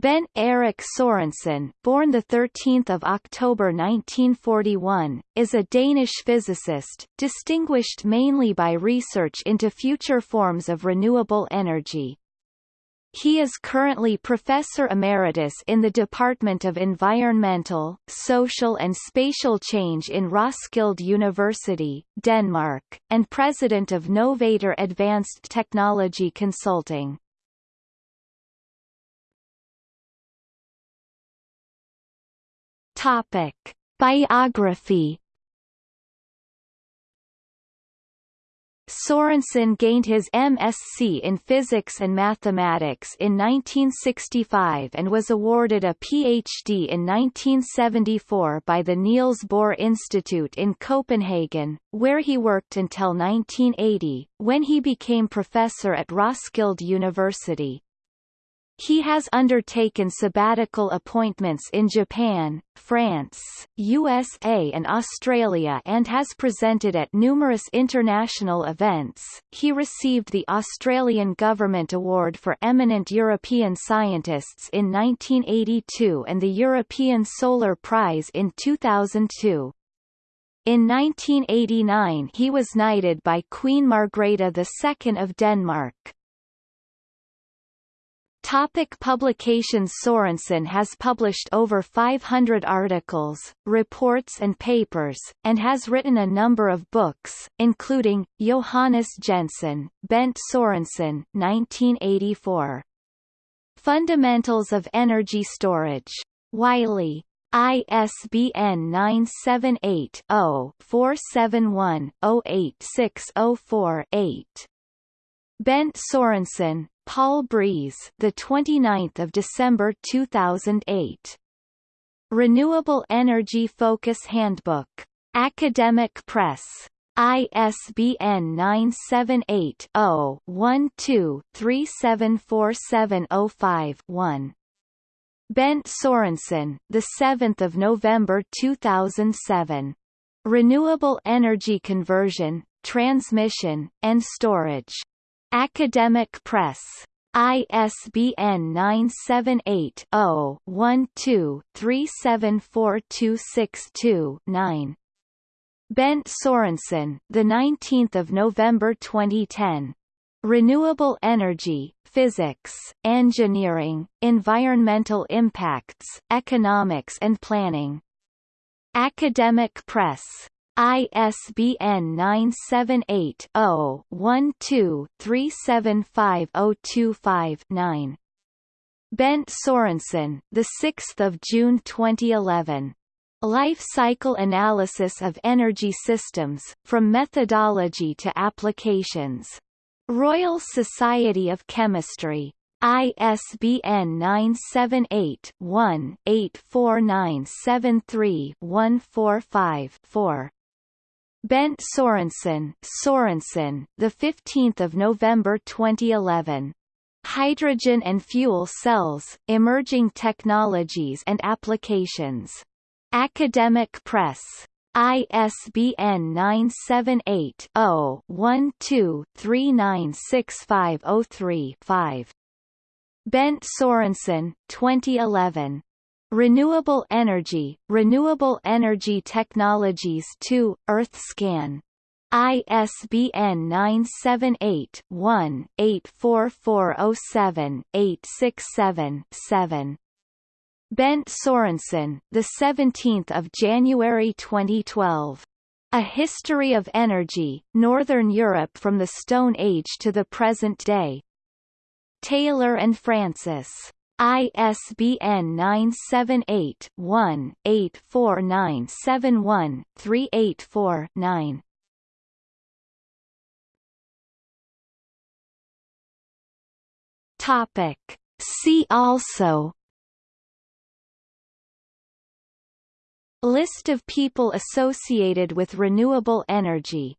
Bent Erik Sorensen, born 13 October 1941, is a Danish physicist, distinguished mainly by research into future forms of renewable energy. He is currently Professor Emeritus in the Department of Environmental, Social and Spatial Change in Roskilde University, Denmark, and President of Novator Advanced Technology Consulting. Topic: Biography Sorensen gained his MSc in Physics and Mathematics in 1965 and was awarded a PhD in 1974 by the Niels Bohr Institute in Copenhagen, where he worked until 1980, when he became professor at Roskilde University. He has undertaken sabbatical appointments in Japan, France, USA and Australia and has presented at numerous international events. He received the Australian Government Award for Eminent European Scientists in 1982 and the European Solar Prize in 2002. In 1989 he was knighted by Queen Margrethe II of Denmark. Topic publications Sorensen has published over 500 articles, reports and papers, and has written a number of books, including, Johannes Jensen, Bent Sorensen 1984. Fundamentals of Energy Storage. Wiley. ISBN 978 0 471 08604 8. Bent Sorensen, Paul Breeze, the 29th of December 2008. Renewable Energy Focus Handbook. Academic Press. ISBN 978 0 12 374705 1. Bent Sorensen, the 7th of November 2007. Renewable Energy Conversion, Transmission, and Storage. Academic Press. ISBN 978 0 12 374262 9. Bent Sorensen, the 19th of November 2010. Renewable Energy, Physics, Engineering, Environmental Impacts, Economics and Planning. Academic Press. ISBN 978-0-12-375025-9. Bent Sorensen, the 6th of June 2011. Life Cycle Analysis of Energy Systems, From Methodology to Applications. Royal Society of Chemistry. ISBN 978-1-84973-145-4. Bent Sorensen, Sorensen, the 15th of November 2011. Hydrogen and Fuel Cells: Emerging Technologies and Applications. Academic Press. ISBN 978 0 12 396503 5. Bent Sorensen, 2011. Renewable Energy, Renewable Energy Technologies 2, EarthScan. ISBN 978-1-84407-867-7. Bent Sorensen, the 17th of January 2012. A History of Energy, Northern Europe from the Stone Age to the Present Day. Taylor and Francis. ISBN 978-1-84971-384-9. Topic. See also List of people associated with renewable energy